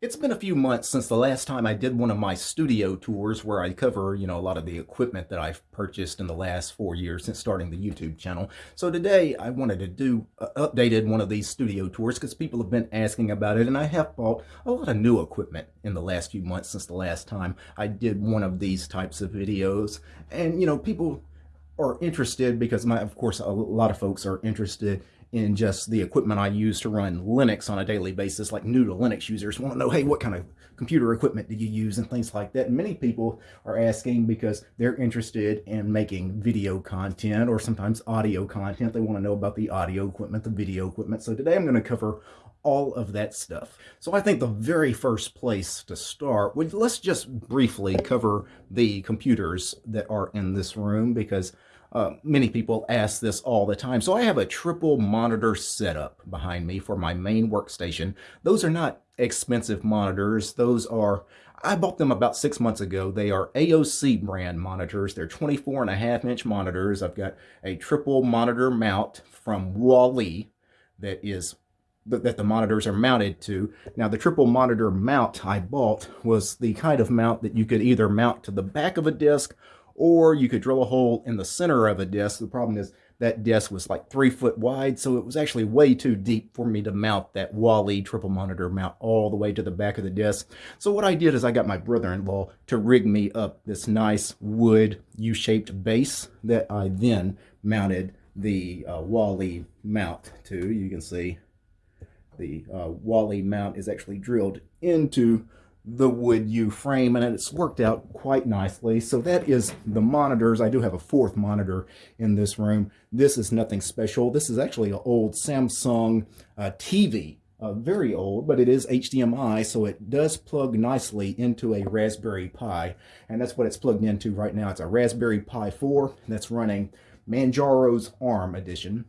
It's been a few months since the last time I did one of my studio tours where I cover, you know, a lot of the equipment that I've purchased in the last four years since starting the YouTube channel. So today I wanted to do uh, updated one of these studio tours because people have been asking about it and I have bought a lot of new equipment in the last few months since the last time I did one of these types of videos. And, you know, people are interested because my, of course, a lot of folks are interested in just the equipment I use to run Linux on a daily basis, like new to Linux users want to know, hey, what kind of computer equipment do you use and things like that. And many people are asking because they're interested in making video content or sometimes audio content. They want to know about the audio equipment, the video equipment. So today I'm going to cover all of that stuff. So I think the very first place to start, would let's just briefly cover the computers that are in this room because uh, many people ask this all the time. So I have a triple monitor setup behind me for my main workstation. Those are not expensive monitors. Those are, I bought them about six months ago. They are AOC brand monitors. They're 24 and a half inch monitors. I've got a triple monitor mount from WALI that is that the monitors are mounted to. Now the triple monitor mount I bought was the kind of mount that you could either mount to the back of a disc or you could drill a hole in the center of a disc. The problem is that disc was like three foot wide, so it was actually way too deep for me to mount that WALI triple monitor mount all the way to the back of the disc. So what I did is I got my brother-in-law to rig me up this nice wood U-shaped base that I then mounted the uh, WALI mount to. You can see the uh, Wally mount is actually drilled into the wood U frame and it's worked out quite nicely. So that is the monitors. I do have a fourth monitor in this room. This is nothing special. This is actually an old Samsung uh, TV. Uh, very old, but it is HDMI, so it does plug nicely into a Raspberry Pi. And that's what it's plugged into right now. It's a Raspberry Pi 4 that's running Manjaro's ARM edition.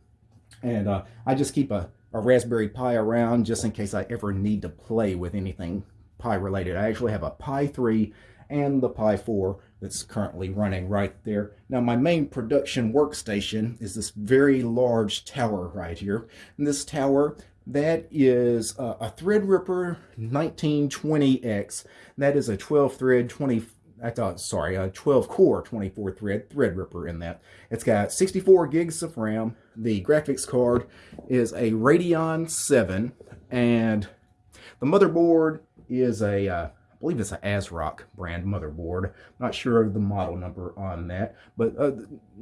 And uh, I just keep a, a Raspberry Pi around just in case I ever need to play with anything Pi related. I actually have a Pi 3 and the Pi 4 that's currently running right there. Now my main production workstation is this very large tower right here. And this tower, that is a, a Threadripper 1920X. That is a 12 thread 20 I thought, sorry, a 12 core 24 thread Threadripper in that. It's got 64 gigs of RAM. The graphics card is a Radeon 7 and the motherboard is a, uh, I believe it's an ASRock brand motherboard. Not sure of the model number on that, but uh,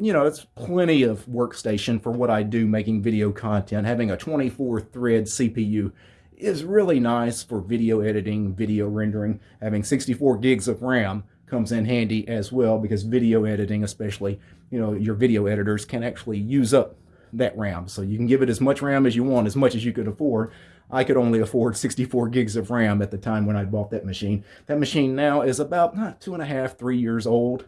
you know, it's plenty of workstation for what I do making video content. Having a 24 thread CPU is really nice for video editing, video rendering. Having 64 gigs of RAM comes in handy as well because video editing, especially, you know, your video editors can actually use up that RAM. So you can give it as much RAM as you want, as much as you could afford. I could only afford 64 gigs of RAM at the time when I bought that machine. That machine now is about two and a half, three years old.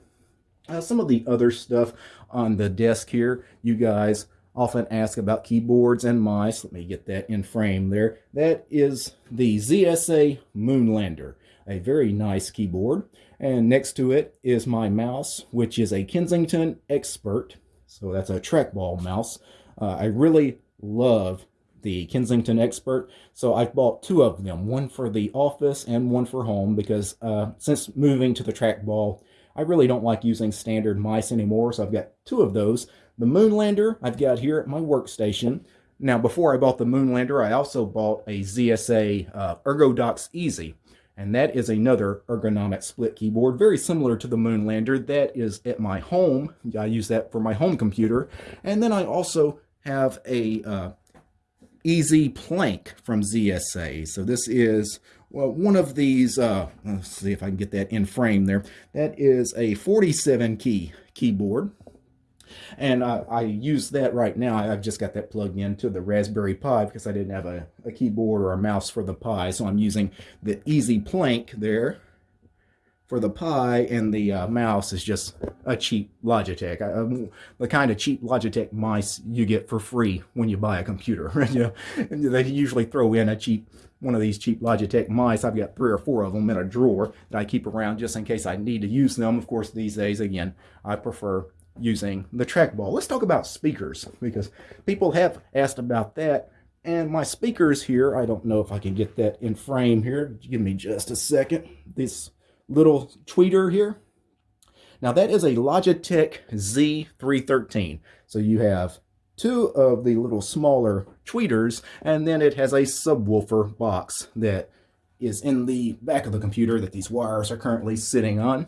Uh, some of the other stuff on the desk here, you guys often ask about keyboards and mice. Let me get that in frame there. That is the ZSA Moonlander, a very nice keyboard. And next to it is my mouse, which is a Kensington Expert. So that's a trackball mouse. Uh, I really love the Kensington Expert. So I've bought two of them, one for the office and one for home because uh, since moving to the trackball, I really don't like using standard mice anymore. So I've got two of those. The Moonlander I've got here at my workstation. Now, before I bought the Moonlander, I also bought a ZSA uh, ErgoDox EZ. And that is another ergonomic split keyboard, very similar to the Moonlander. That is at my home. I use that for my home computer. And then I also have a uh, EZ Planck from ZSA. So this is well, one of these, uh, let's see if I can get that in frame there. That is a 47 key keyboard. And uh, I use that right now. I've just got that plugged into the Raspberry Pi because I didn't have a, a keyboard or a mouse for the Pi. So I'm using the EZ Planck there for the Pi and the uh, mouse is just a cheap Logitech. I, um, the kind of cheap Logitech mice you get for free when you buy a computer. you know, they usually throw in a cheap one of these cheap Logitech mice. I've got three or four of them in a drawer that I keep around just in case I need to use them. Of course, these days, again, I prefer using the trackball. Let's talk about speakers because people have asked about that And my speakers here, I don't know if I can get that in frame here. Give me just a second. This little tweeter here. Now that is a Logitech Z313. So you have two of the little smaller tweeters, and then it has a subwoofer box that is in the back of the computer that these wires are currently sitting on.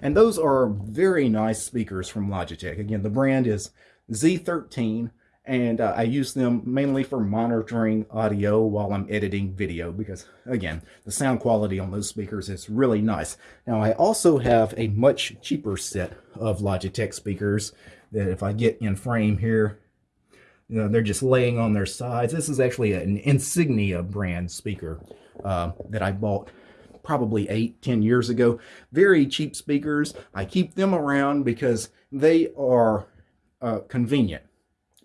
And those are very nice speakers from Logitech. Again, the brand is Z13 and uh, I use them mainly for monitoring audio while I'm editing video because again the sound quality on those speakers is really nice. Now I also have a much cheaper set of Logitech speakers that if I get in frame here you know they're just laying on their sides. This is actually an Insignia brand speaker uh, that I bought probably eight, ten years ago. Very cheap speakers. I keep them around because they are uh, convenient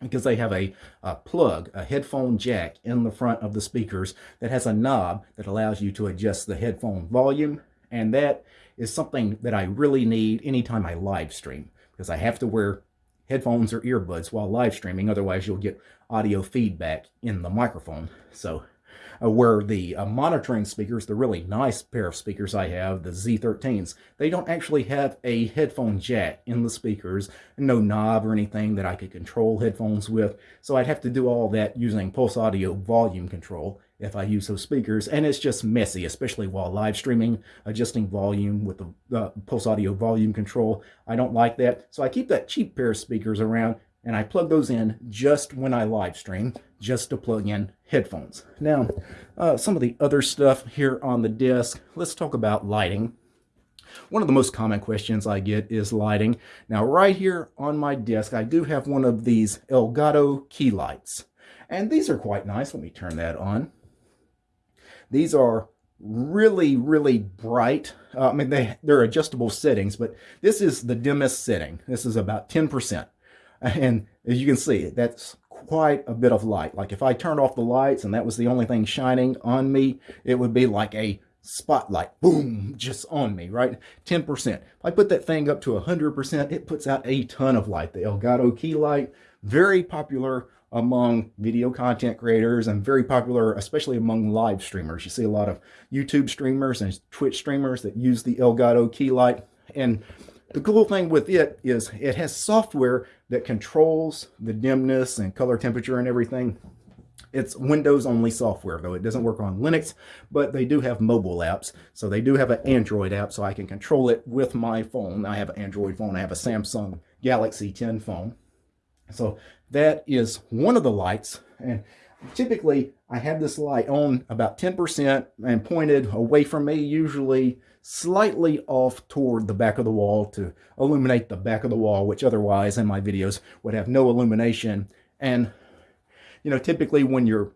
because they have a, a, plug, a headphone jack in the front of the speakers that has a knob that allows you to adjust the headphone volume. And that is something that I really need anytime I live stream because I have to wear headphones or earbuds while live streaming. Otherwise, you'll get audio feedback in the microphone. So uh, where the uh, monitoring speakers, the really nice pair of speakers I have, the Z13s, they don't actually have a headphone jack in the speakers, no knob or anything that I could control headphones with. So I'd have to do all that using Pulse Audio volume control if I use those speakers, and it's just messy, especially while live streaming, adjusting volume with the uh, Pulse Audio volume control. I don't like that, so I keep that cheap pair of speakers around, and I plug those in just when I live stream, just to plug in headphones. Now, uh, some of the other stuff here on the desk, let's talk about lighting. One of the most common questions I get is lighting. Now, right here on my desk, I do have one of these Elgato key lights. And these are quite nice. Let me turn that on. These are really, really bright. Uh, I mean, they, they're adjustable settings, but this is the dimmest setting. This is about 10%. And as you can see, that's quite a bit of light. Like if I turned off the lights and that was the only thing shining on me, it would be like a spotlight, boom, just on me, right? 10%. If I put that thing up to 100%, it puts out a ton of light. The Elgato key light, very popular among video content creators and very popular, especially among live streamers. You see a lot of YouTube streamers and Twitch streamers that use the Elgato key light. And the cool thing with it is it has software that controls the dimness and color temperature and everything. It's Windows only software though. It doesn't work on Linux, but they do have mobile apps. So they do have an Android app so I can control it with my phone. I have an Android phone. I have a Samsung Galaxy 10 phone. So that is one of the lights. And typically I have this light on about 10% and pointed away from me, usually slightly off toward the back of the wall to illuminate the back of the wall, which otherwise in my videos would have no illumination. And, you know, typically when you're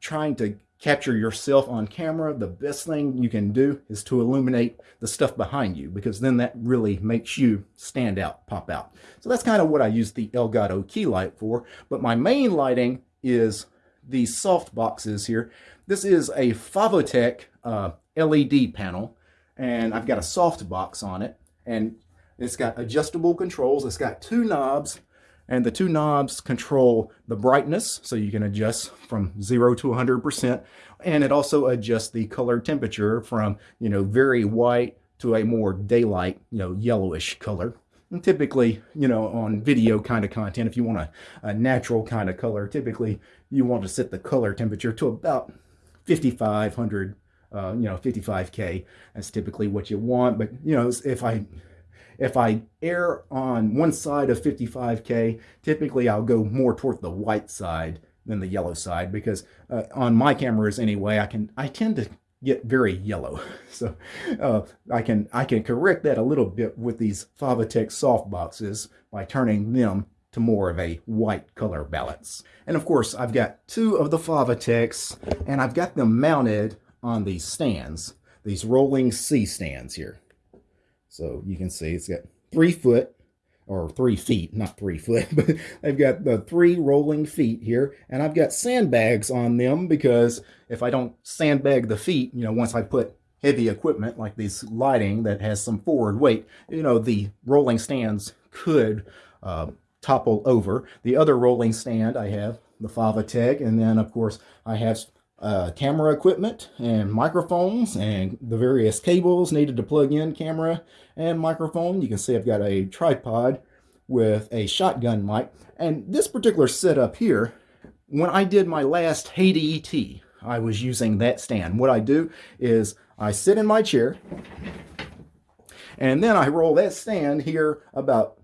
trying to capture yourself on camera, the best thing you can do is to illuminate the stuff behind you because then that really makes you stand out, pop out. So that's kind of what I use the Elgato key light for. But my main lighting is these soft boxes here. This is a Fovitec uh, LED panel and I've got a soft box on it and it's got adjustable controls. It's got two knobs and the two knobs control the brightness so you can adjust from 0 to 100% and it also adjusts the color temperature from you know very white to a more daylight you know yellowish color and typically you know on video kind of content if you want a, a natural kind of color typically you want to set the color temperature to about 5500 uh, you know, 55K. That's typically what you want. But, you know, if I if I err on one side of 55K, typically I'll go more toward the white side than the yellow side because uh, on my cameras anyway, I can I tend to get very yellow. So uh, I can I can correct that a little bit with these Fovitec soft boxes by turning them to more of a white color balance. And of course, I've got two of the Fovitecs and I've got them mounted on these stands, these rolling C stands here. So you can see it's got three foot or three feet, not three foot, but I've got the three rolling feet here, and I've got sandbags on them because if I don't sandbag the feet, you know, once I put heavy equipment like this lighting that has some forward weight, you know, the rolling stands could uh, topple over. The other rolling stand I have the Fovitec, and then of course I have uh, camera equipment and microphones and the various cables needed to plug in camera and microphone. You can see I've got a tripod with a shotgun mic. And this particular setup here, when I did my last Hey DT, I was using that stand. What I do is I sit in my chair and then I roll that stand here about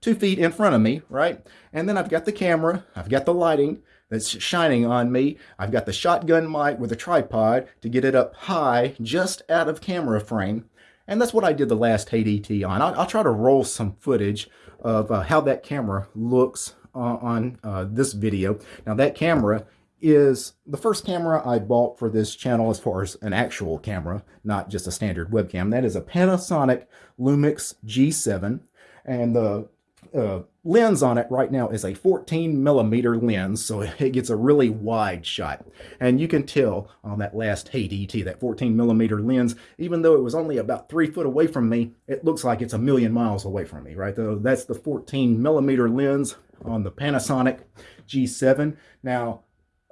two feet in front of me, right? And then I've got the camera, I've got the lighting that's shining on me. I've got the shotgun mic with a tripod to get it up high, just out of camera frame. And that's what I did the last Hey DT on. I'll, I'll, try to roll some footage of uh, how that camera looks uh, on uh, this video. Now that camera is the first camera I bought for this channel as far as an actual camera, not just a standard webcam. That is a Panasonic Lumix G7. And the uh, lens on it right now is a 14 millimeter lens, so it gets a really wide shot. And you can tell on that last Hey DT, that 14 millimeter lens, even though it was only about three foot away from me, it looks like it's a million miles away from me, right? So that's the 14 millimeter lens on the Panasonic G7. Now,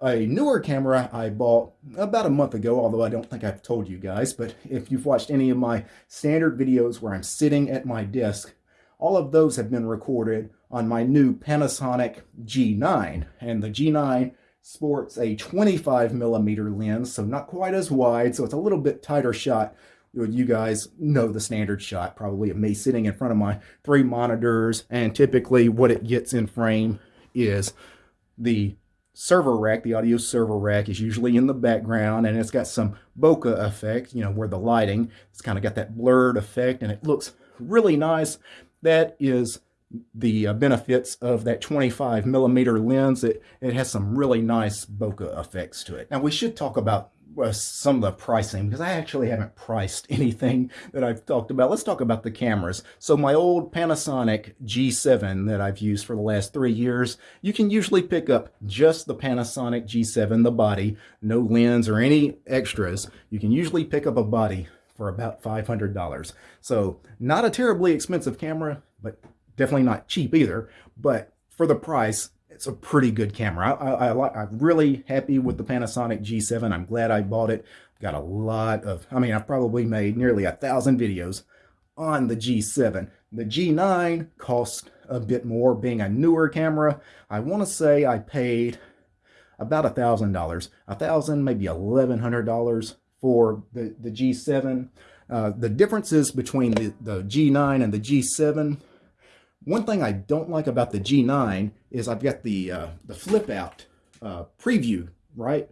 a newer camera I bought about a month ago, although I don't think I've told you guys, but if you've watched any of my standard videos where I'm sitting at my desk all of those have been recorded on my new Panasonic G9. And the G9 sports a 25 millimeter lens, so not quite as wide, so it's a little bit tighter shot. You guys know the standard shot, probably of me sitting in front of my three monitors, and typically what it gets in frame is the server rack, the audio server rack is usually in the background and it's got some bokeh effect, you know, where the lighting, it's kind of got that blurred effect and it looks really nice. That is the uh, benefits of that 25 millimeter lens. It, it has some really nice bokeh effects to it. Now we should talk about uh, some of the pricing because I actually haven't priced anything that I've talked about. Let's talk about the cameras. So my old Panasonic G7 that I've used for the last three years, you can usually pick up just the Panasonic G7, the body, no lens or any extras. You can usually pick up a body for about $500. So not a terribly expensive camera, but definitely not cheap either. But for the price, it's a pretty good camera. I, I, I'm really happy with the Panasonic G7. I'm glad I bought it. Got a lot of, I mean, I've probably made nearly a thousand videos on the G7. The G9 cost a bit more being a newer camera. I want to say I paid about a thousand dollars, a thousand, maybe eleven hundred dollars for the, the G7. Uh, the differences between the, the G9 and the G7, one thing I don't like about the G9 is I've got the, uh, the flip out uh, preview, right?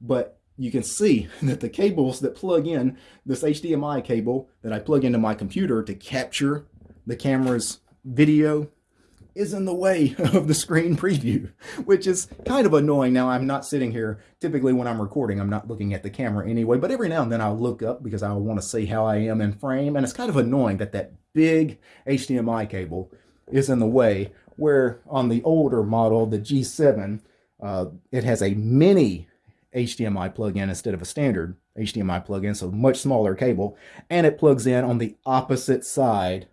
But you can see that the cables that plug in, this HDMI cable that I plug into my computer to capture the camera's video is in the way of the screen preview, which is kind of annoying. Now, I'm not sitting here, typically when I'm recording, I'm not looking at the camera anyway, but every now and then I'll look up because I want to see how I am in frame, and it's kind of annoying that that big HDMI cable is in the way, where on the older model, the G7, uh, it has a mini HDMI plug-in instead of a standard HDMI plug-in, so much smaller cable, and it plugs in on the opposite side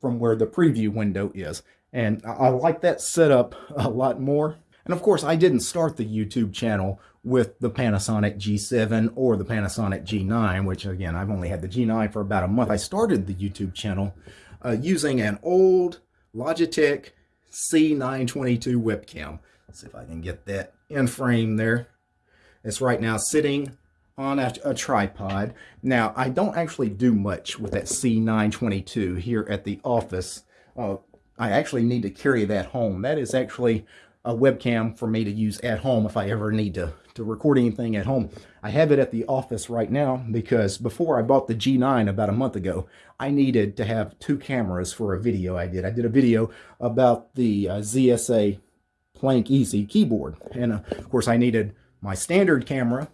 from where the preview window is. And I like that setup a lot more. And of course, I didn't start the YouTube channel with the Panasonic G7 or the Panasonic G9, which again, I've only had the G9 for about a month. I started the YouTube channel uh, using an old Logitech C922 webcam. Let's see if I can get that in frame there. It's right now sitting on a, a, tripod. Now, I don't actually do much with that C922 here at the office. Uh, I actually need to carry that home. That is actually a webcam for me to use at home if I ever need to, to record anything at home. I have it at the office right now because before I bought the G9 about a month ago, I needed to have two cameras for a video I did. I did a video about the uh, ZSA Planck EZ keyboard. And uh, of course I needed my standard camera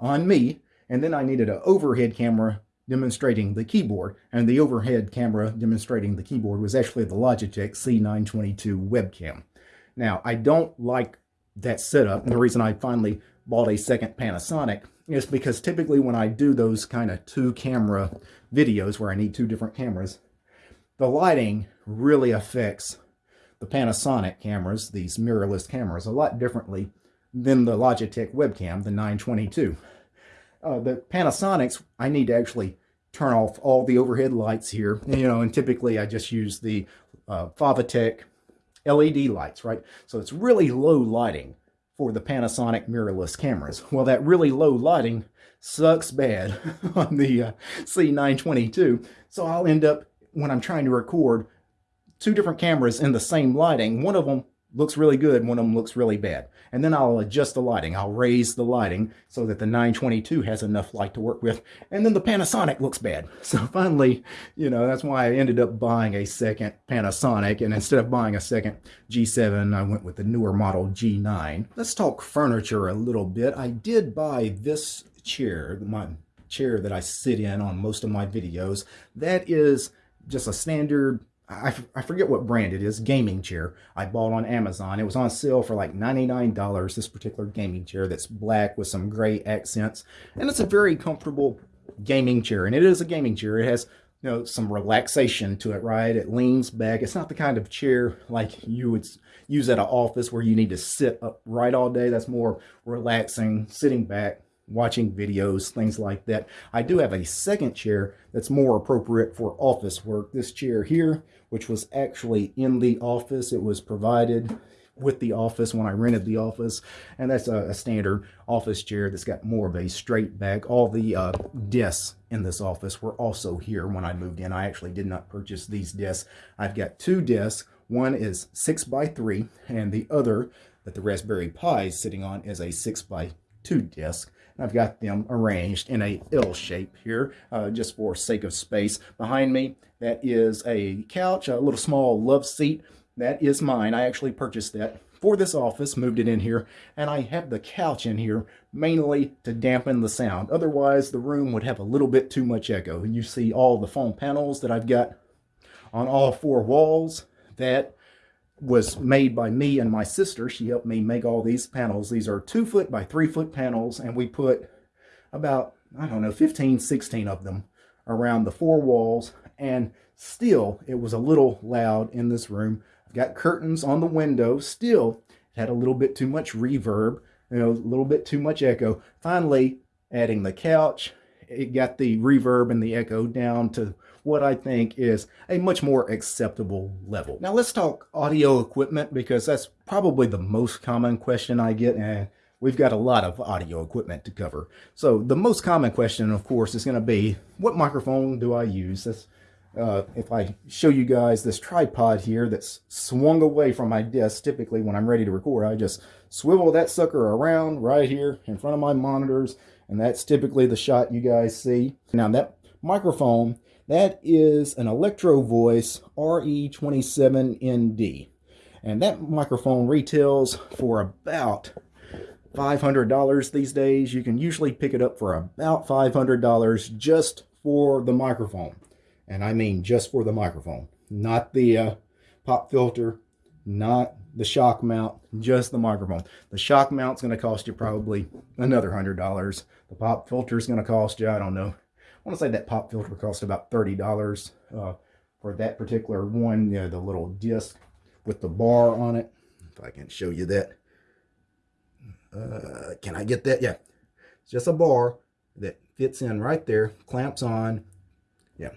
on me, and then I needed an overhead camera demonstrating the keyboard, and the overhead camera demonstrating the keyboard was actually the Logitech C922 webcam. Now, I don't like that setup, and the reason I finally bought a second Panasonic is because typically when I do those kind of two camera videos where I need two different cameras, the lighting really affects the Panasonic cameras, these mirrorless cameras, a lot differently than the Logitech webcam, the 922. Uh, the Panasonics, I need to actually turn off all the overhead lights here, you know, and typically I just use the uh, Fovitec LED lights, right? So it's really low lighting for the Panasonic mirrorless cameras. Well, that really low lighting sucks bad on the uh, C922. So I'll end up, when I'm trying to record, two different cameras in the same lighting. One of them looks really good, one of them looks really bad. And then I'll adjust the lighting. I'll raise the lighting so that the 922 has enough light to work with. And then the Panasonic looks bad. So finally, you know, that's why I ended up buying a second Panasonic. And instead of buying a second G7, I went with the newer model G9. Let's talk furniture a little bit. I did buy this chair, my chair that I sit in on most of my videos. That is just a standard I, I forget what brand it is, gaming chair I bought on Amazon. It was on sale for like $99, this particular gaming chair that's black with some gray accents. And it's a very comfortable gaming chair. And it is a gaming chair. It has you know, some relaxation to it, right? It leans back. It's not the kind of chair like you would use at an office where you need to sit upright all day. That's more relaxing, sitting back, watching videos, things like that. I do have a second chair that's more appropriate for office work. This chair here, which was actually in the office, it was provided with the office when I rented the office. And that's a, a standard office chair that's got more of a straight back. All the uh, desks in this office were also here when I moved in. I actually did not purchase these desks. I've got two desks. One is six by three and the other that the Raspberry Pi is sitting on is a six by two desk. I've got them arranged in a L shape here, uh, just for sake of space. Behind me, that is a couch, a little small love seat. That is mine. I actually purchased that for this office, moved it in here, and I have the couch in here mainly to dampen the sound. Otherwise, the room would have a little bit too much echo. You see all the foam panels that I've got on all four walls. That was made by me and my sister. She helped me make all these panels. These are two foot by three foot panels, and we put about, I don't know, 15, 16 of them around the four walls, and still it was a little loud in this room. I've got curtains on the window. Still, it had a little bit too much reverb, you know, a little bit too much echo. Finally, adding the couch, it got the reverb and the echo down to what I think is a much more acceptable level. Now let's talk audio equipment because that's probably the most common question I get and we've got a lot of audio equipment to cover. So the most common question, of course, is going to be, what microphone do I use? That's, uh, if I show you guys this tripod here that's swung away from my desk, typically when I'm ready to record, I just swivel that sucker around right here in front of my monitors, and that's typically the shot you guys see. Now that microphone that is an Electro Voice RE27ND. And that microphone retails for about $500 these days. You can usually pick it up for about $500 just for the microphone. And I mean just for the microphone, not the uh, pop filter, not the shock mount, just the microphone. The shock mount's going to cost you probably another $100. The pop filter is going to cost you, I don't know, want to say that pop filter cost about $30 uh, for that particular one, you know, the little disc with the bar on it. If I can show you that. Uh, can I get that? Yeah. It's just a bar that fits in right there, clamps on. Yeah.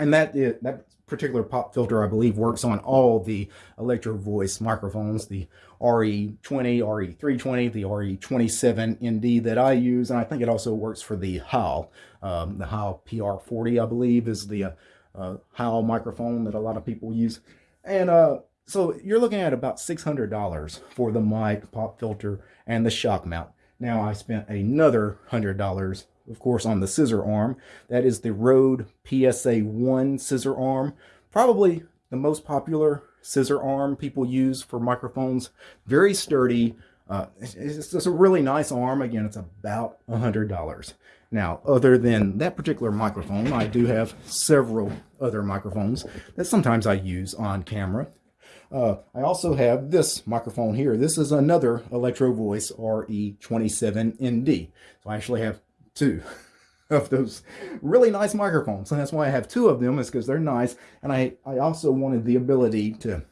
And that is, that particular pop filter, I believe, works on all the Electro Voice microphones, the RE20, RE320, the RE27ND that I use, and I think it also works for the Heil. Um, the Heil PR40, I believe, is the uh, Heil microphone that a lot of people use. And uh, so you're looking at about $600 for the mic, pop filter, and the shock mount. Now I spent another $100 of course, on the scissor arm. That is the Rode PSA-1 scissor arm. Probably the most popular scissor arm people use for microphones. Very sturdy. Uh, it's just a really nice arm. Again, it's about $100. Now, other than that particular microphone, I do have several other microphones that sometimes I use on camera. Uh, I also have this microphone here. This is another Electro Voice RE27ND. So I actually have two of those really nice microphones. And that's why I have two of them is because they're nice. And I, I also wanted the ability to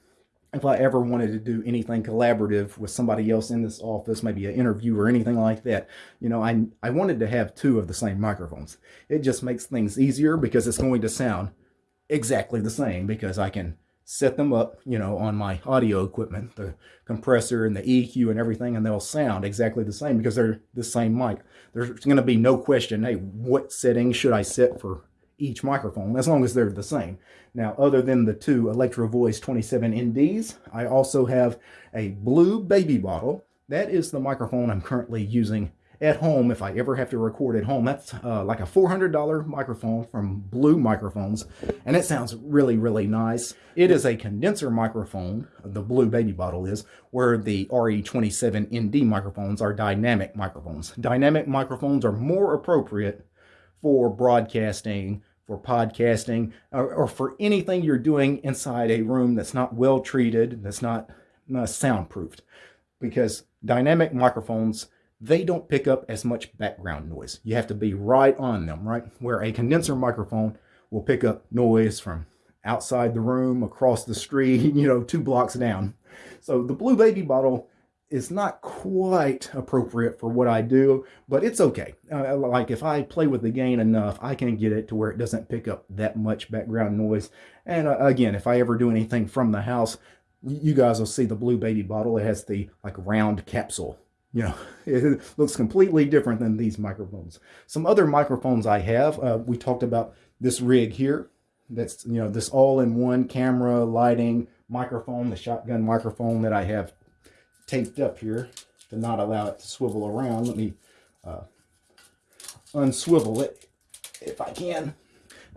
if I ever wanted to do anything collaborative with somebody else in this office, maybe an interview or anything like that, you know, I, I wanted to have two of the same microphones. It just makes things easier because it's going to sound exactly the same because I can set them up, you know, on my audio equipment, the compressor and the EQ and everything, and they'll sound exactly the same because they're the same mic. There's going to be no question, hey, what setting should I set for each microphone, as long as they're the same. Now, other than the two Electro Voice 27 NDs, I also have a blue baby bottle. That is the microphone I'm currently using at home if I ever have to record at home. That's uh, like a $400 microphone from Blue Microphones, and it sounds really, really nice. It is a condenser microphone, the Blue Baby Bottle is, where the RE27 ND microphones are dynamic microphones. Dynamic microphones are more appropriate for broadcasting, for podcasting, or, or for anything you're doing inside a room that's not well treated, that's not uh, soundproofed. Because dynamic microphones they don't pick up as much background noise. You have to be right on them, right? Where a condenser microphone will pick up noise from outside the room, across the street, you know, two blocks down. So the Blue Baby bottle is not quite appropriate for what I do, but it's okay. Uh, like if I play with the gain enough, I can get it to where it doesn't pick up that much background noise. And uh, again, if I ever do anything from the house, you guys will see the Blue Baby bottle. It has the like round capsule you know, it looks completely different than these microphones. Some other microphones I have, uh, we talked about this rig here. That's, you know, this all-in-one camera, lighting, microphone, the shotgun microphone that I have taped up here to not allow it to swivel around. Let me uh, unswivel it if I can.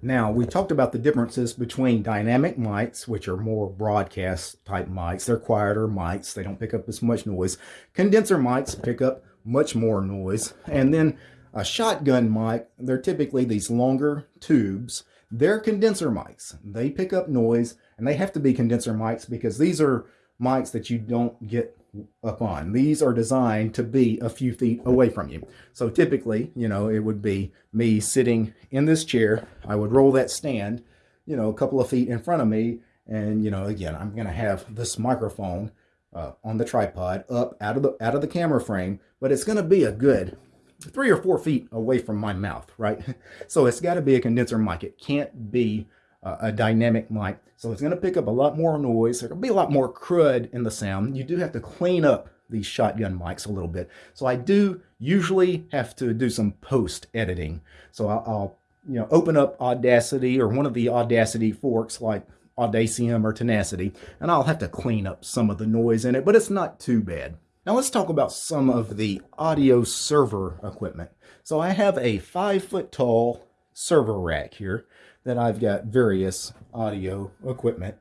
Now, we talked about the differences between dynamic mics, which are more broadcast type mics. They're quieter mics. They don't pick up as much noise. Condenser mics pick up much more noise. And then a shotgun mic, they're typically these longer tubes. They're condenser mics. They pick up noise, and they have to be condenser mics because these are mics that you don't get up on. These are designed to be a few feet away from you. So typically, you know, it would be me sitting in this chair. I would roll that stand, you know, a couple of feet in front of me. And, you know, again, I'm going to have this microphone uh, on the tripod up out of the out of the camera frame, but it's going to be a good three or four feet away from my mouth, right? So it's got to be a condenser mic. It can't be uh, a dynamic mic. So it's going to pick up a lot more noise. There'll be a lot more crud in the sound. You do have to clean up these shotgun mics a little bit. So I do usually have to do some post editing. So I'll, I'll you know open up Audacity or one of the Audacity forks like Audacium or Tenacity, and I'll have to clean up some of the noise in it, but it's not too bad. Now let's talk about some of the audio server equipment. So I have a five foot tall server rack here that I've got various audio equipment.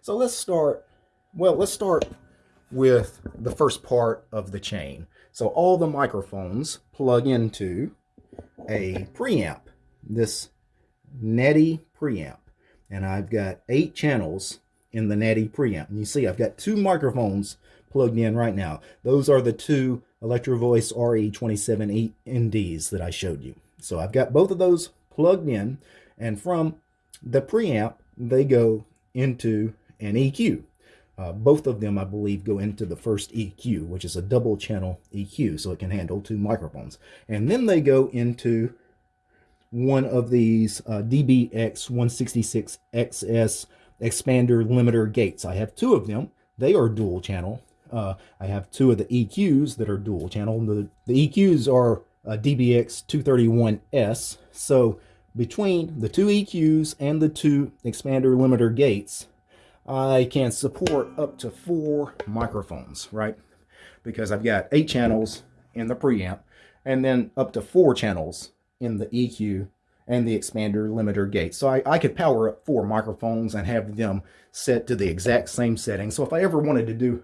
So let's start, well, let's start with the first part of the chain. So all the microphones plug into a preamp, this Netty preamp. And I've got eight channels in the Netty preamp. And you see I've got two microphones plugged in right now. Those are the two Electro Voice RE27 NDs that I showed you. So I've got both of those plugged in. And from the preamp, they go into an EQ. Uh, both of them, I believe, go into the first EQ, which is a double channel EQ, so it can handle two microphones. And then they go into one of these uh, DBX166XS expander limiter gates. I have two of them. They are dual channel. Uh, I have two of the EQs that are dual channel. The, the EQs are uh, DBX231S. So between the two EQs and the two expander limiter gates, I can support up to four microphones, right? Because I've got eight channels in the preamp and then up to four channels in the EQ and the expander limiter gate. So I, I could power up four microphones and have them set to the exact same setting. So if I ever wanted to do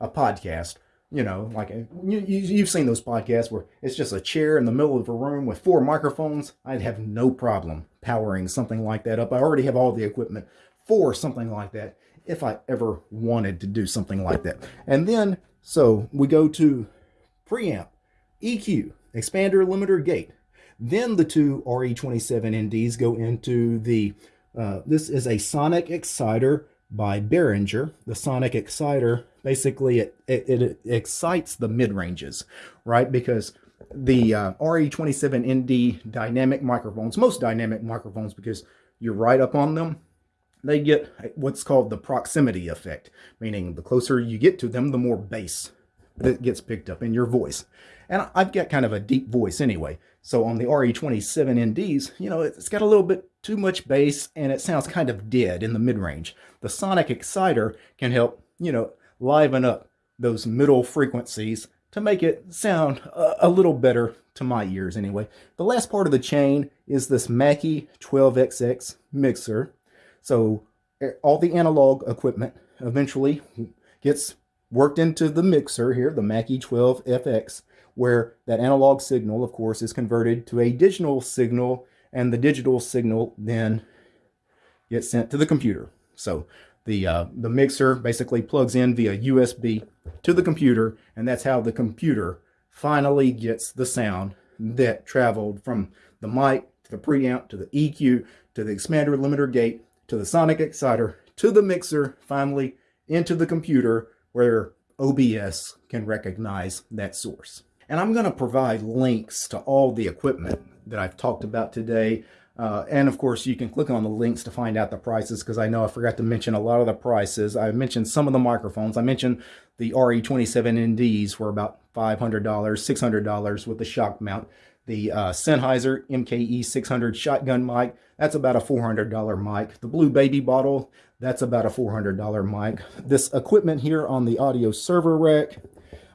a podcast, you know, like a, you, you've seen those podcasts where it's just a chair in the middle of a room with four microphones. I'd have no problem powering something like that up. I already have all the equipment for something like that if I ever wanted to do something like that. And then, so we go to preamp, EQ, expander, limiter, gate. Then the two RE27NDs go into the, uh, this is a sonic exciter by Behringer, the sonic exciter, basically it, it, it excites the mid-ranges, right? Because the uh, RE27ND dynamic microphones, most dynamic microphones, because you're right up on them, they get what's called the proximity effect, meaning the closer you get to them, the more bass that gets picked up in your voice. And I've got kind of a deep voice anyway. So on the RE27NDs, you know, it's got a little bit too much bass and it sounds kind of dead in the mid-range. The sonic exciter can help, you know, liven up those middle frequencies to make it sound a, a little better to my ears anyway. The last part of the chain is this Mackie 12FX mixer. So eh, all the analog equipment eventually gets worked into the mixer here, the Mackie 12FX, where that analog signal, of course, is converted to a digital signal, and the digital signal then gets sent to the computer. So the, uh, the mixer basically plugs in via USB to the computer, and that's how the computer finally gets the sound that traveled from the mic to the preamp to the EQ to the expander limiter gate to the sonic exciter to the mixer, finally into the computer where OBS can recognize that source. And I'm going to provide links to all the equipment that I've talked about today uh, and of course, you can click on the links to find out the prices because I know I forgot to mention a lot of the prices. I mentioned some of the microphones. I mentioned the RE27NDs were about $500, $600 with the shock mount. The uh, Sennheiser MKE 600 shotgun mic, that's about a $400 mic. The Blue Baby bottle, that's about a $400 mic. This equipment here on the audio server rack,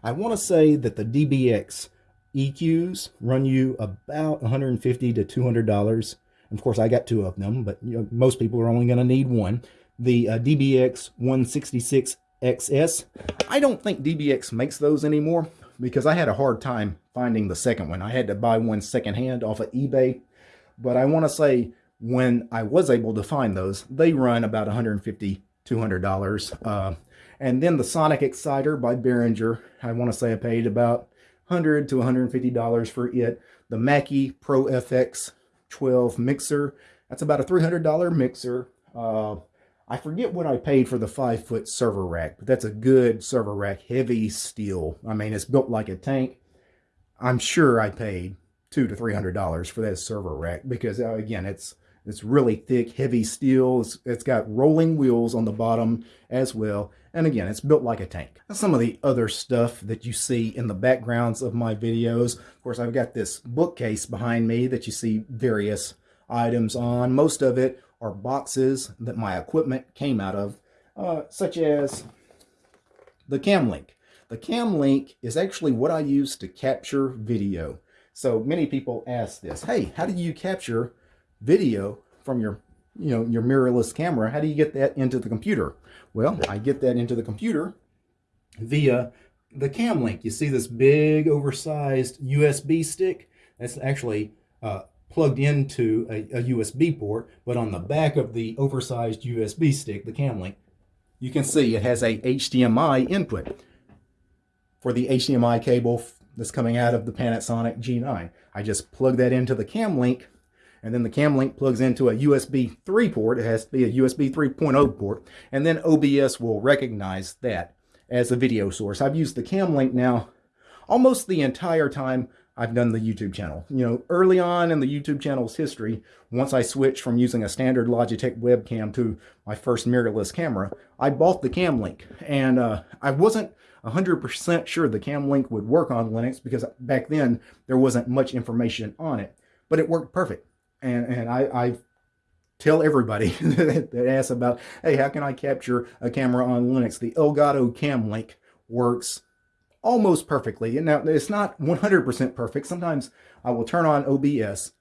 I want to say that the DBX EQs run you about 150 to $200 of course, I got two of them, but you know, most people are only going to need one. The uh, DBX 166XS. I don't think DBX makes those anymore because I had a hard time finding the second one. I had to buy one secondhand off of eBay. But I want to say when I was able to find those, they run about 150 $200. Uh, and then the Sonic Exciter by Behringer, I want to say I paid about 100 to $150 for it. The Mackie Pro FX 12 mixer. That's about a $300 mixer. Uh, I forget what I paid for the five foot server rack, but that's a good server rack, heavy steel. I mean, it's built like a tank. I'm sure I paid two to three hundred dollars for that server rack because uh, again, it's it's really thick, heavy steel. It's, it's got rolling wheels on the bottom as well. And again, it's built like a tank. Some of the other stuff that you see in the backgrounds of my videos. Of course, I've got this bookcase behind me that you see various items on. Most of it are boxes that my equipment came out of, uh, such as the Camlink. The Camlink is actually what I use to capture video. So many people ask this, hey, how do you capture video from your, you know, your mirrorless camera, how do you get that into the computer? Well, I get that into the computer via the cam link. You see this big oversized USB stick? That's actually uh, plugged into a, a, USB port, but on the back of the oversized USB stick, the cam link, you can see it has a HDMI input for the HDMI cable that's coming out of the Panasonic G9. I just plug that into the cam link and then the cam link plugs into a USB 3 port. It has to be a USB 3.0 port, and then OBS will recognize that as a video source. I've used the cam link now almost the entire time I've done the YouTube channel. You know, early on in the YouTube channel's history, once I switched from using a standard Logitech webcam to my first mirrorless camera, I bought the cam link, and uh, I wasn't 100% sure the cam link would work on Linux because back then there wasn't much information on it, but it worked perfect and and I, I tell everybody that asks about, hey, how can I capture a camera on Linux? The Elgato Cam Link works almost perfectly. And now it's not 100% perfect. Sometimes I will turn on OBS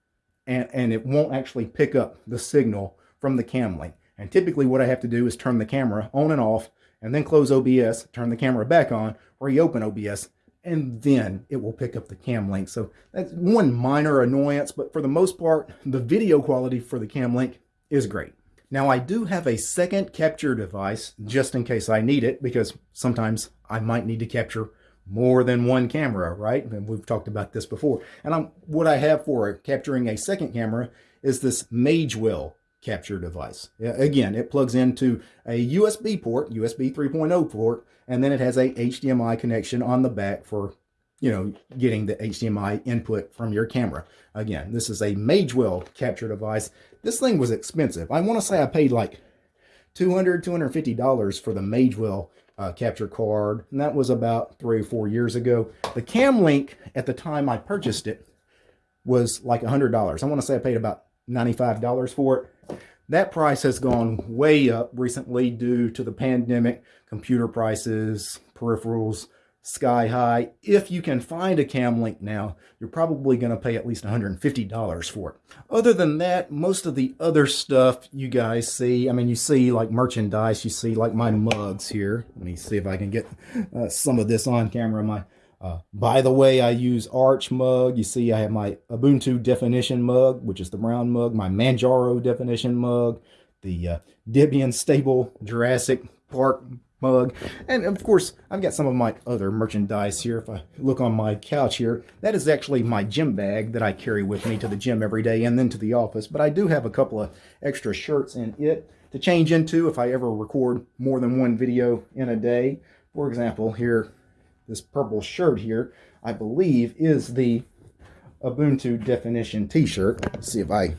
and, and it won't actually pick up the signal from the cam link. And typically what I have to do is turn the camera on and off and then close OBS, turn the camera back on, reopen OBS, and then it will pick up the cam link. So that's one minor annoyance, but for the most part, the video quality for the cam link is great. Now I do have a second capture device just in case I need it because sometimes I might need to capture more than one camera, right? And we've talked about this before. And I'm, what I have for capturing a second camera is this Magewell capture device. Again, it plugs into a USB port, USB 3.0 port, and then it has a HDMI connection on the back for, you know, getting the HDMI input from your camera. Again, this is a Magewell capture device. This thing was expensive. I want to say I paid like 200 $250 for the Magewell uh, capture card, and that was about three or four years ago. The Camlink, at the time I purchased it, was like $100. I want to say I paid about $95 for it. That price has gone way up recently due to the pandemic, computer prices, peripherals, sky high. If you can find a cam link now, you're probably going to pay at least $150 for it. Other than that, most of the other stuff you guys see, I mean, you see like merchandise, you see like my mugs here. Let me see if I can get uh, some of this on camera. My uh, by the way, I use Arch mug. You see I have my Ubuntu definition mug, which is the brown mug, my Manjaro definition mug, the uh, Debian stable Jurassic Park mug. And of course, I've got some of my other merchandise here. If I look on my couch here, that is actually my gym bag that I carry with me to the gym every day and then to the office. But I do have a couple of extra shirts in it to change into if I ever record more than one video in a day. For example, here this purple shirt here, I believe is the Ubuntu definition t-shirt. Let's see if I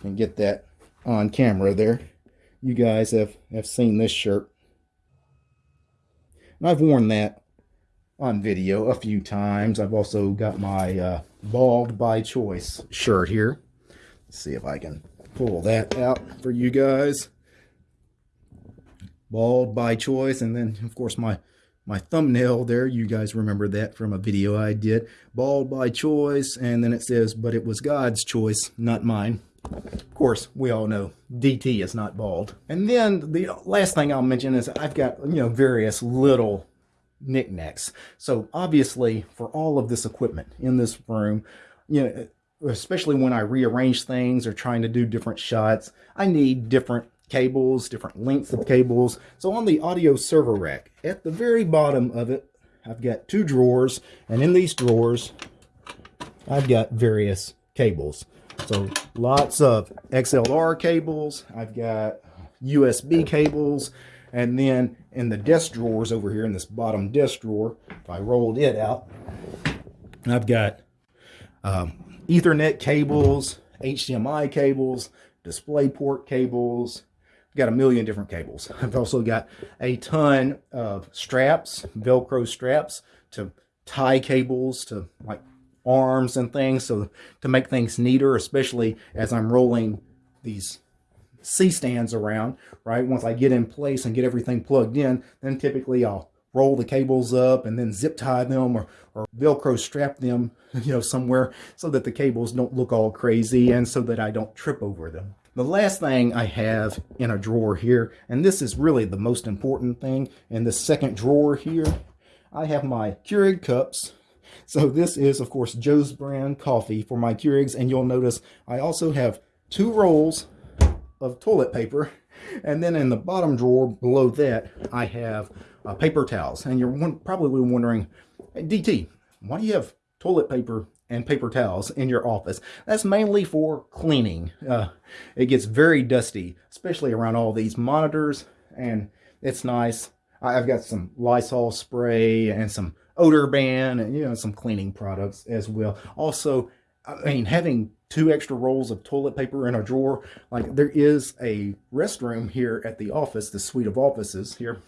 can get that on camera there. You guys have, have seen this shirt. And I've worn that on video a few times. I've also got my uh, Bald by Choice shirt here. Let's see if I can pull that out for you guys. Bald by Choice. And then, of course, my my thumbnail there. You guys remember that from a video I did. Bald by choice, and then it says, but it was God's choice, not mine. Of course, we all know DT is not bald. And then the last thing I'll mention is I've got, you know, various little knickknacks. So obviously, for all of this equipment in this room, you know, especially when I rearrange things or trying to do different shots, I need different cables, different lengths of cables. So on the audio server rack, at the very bottom of it, I've got two drawers, and in these drawers, I've got various cables. So lots of XLR cables, I've got USB cables, and then in the desk drawers over here in this bottom desk drawer, if I rolled it out, I've got um, Ethernet cables, HDMI cables, DisplayPort cables, got a million different cables. I've also got a ton of straps, Velcro straps to tie cables to like arms and things. So to make things neater, especially as I'm rolling these C-stands around, right? Once I get in place and get everything plugged in, then typically I'll roll the cables up and then zip tie them or, or Velcro strap them, you know, somewhere so that the cables don't look all crazy and so that I don't trip over them. The last thing I have in a drawer here, and this is really the most important thing, in the second drawer here, I have my Keurig cups. So this is, of course, Joe's brand coffee for my Keurigs, and you'll notice I also have two rolls of toilet paper, and then in the bottom drawer below that, I have uh, paper towels. And you're probably wondering, hey, DT, why do you have toilet paper and paper towels in your office. That's mainly for cleaning. Uh, it gets very dusty, especially around all these monitors, and it's nice. I've got some Lysol spray and some OdoBan and you know some cleaning products as well. Also, I mean having two extra rolls of toilet paper in a drawer, like there is a restroom here at the office, the suite of offices here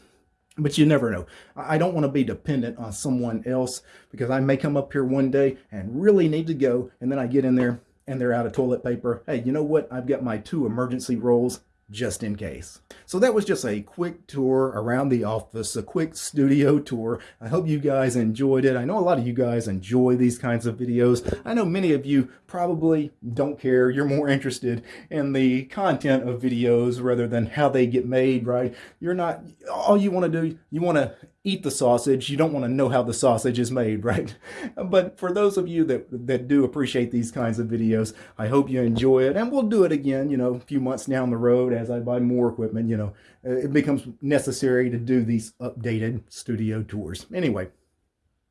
but you never know. I don't want to be dependent on someone else because I may come up here one day and really need to go. And then I get in there and they're out of toilet paper. Hey, you know what? I've got my two emergency rolls just in case. So that was just a quick tour around the office, a quick studio tour. I hope you guys enjoyed it. I know a lot of you guys enjoy these kinds of videos. I know many of you probably don't care. You're more interested in the content of videos rather than how they get made, right? You're not, all you want to do, you want to eat the sausage. You don't want to know how the sausage is made, right? But for those of you that, that do appreciate these kinds of videos, I hope you enjoy it. And we'll do it again, you know, a few months down the road as I buy more equipment, you know, uh, it becomes necessary to do these updated studio tours. Anyway,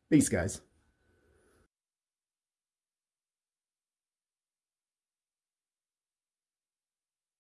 peace, guys.